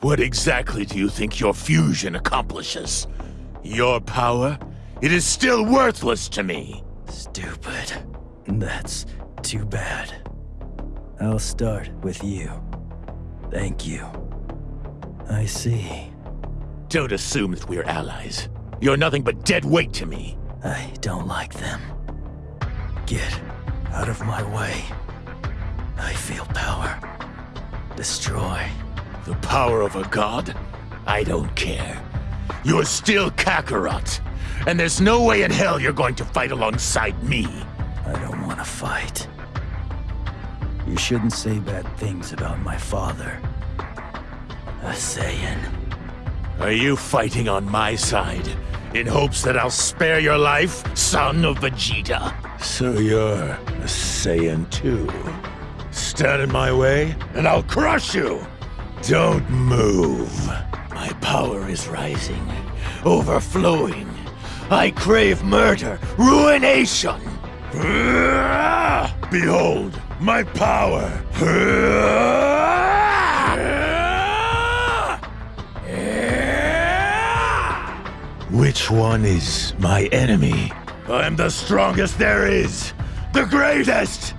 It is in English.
What exactly do you think your fusion accomplishes? Your power? It is still worthless to me. Stupid. That's too bad. I'll start with you. Thank you. I see. Don't assume that we're allies. You're nothing but dead weight to me. I don't like them. Get out of my way. I feel power. Destroy. The power of a god? I don't care. You're still Kakarot. And there's no way in hell you're going to fight alongside me. I don't want to fight. You shouldn't say bad things about my father. A Saiyan. Are you fighting on my side? In hopes that I'll spare your life, son of Vegeta? So you're a Saiyan too. Stand in my way, and I'll crush you! Don't move. My power is rising, overflowing. I crave murder, ruination! Behold, my power! Which one is my enemy? I'm the strongest there is! The greatest!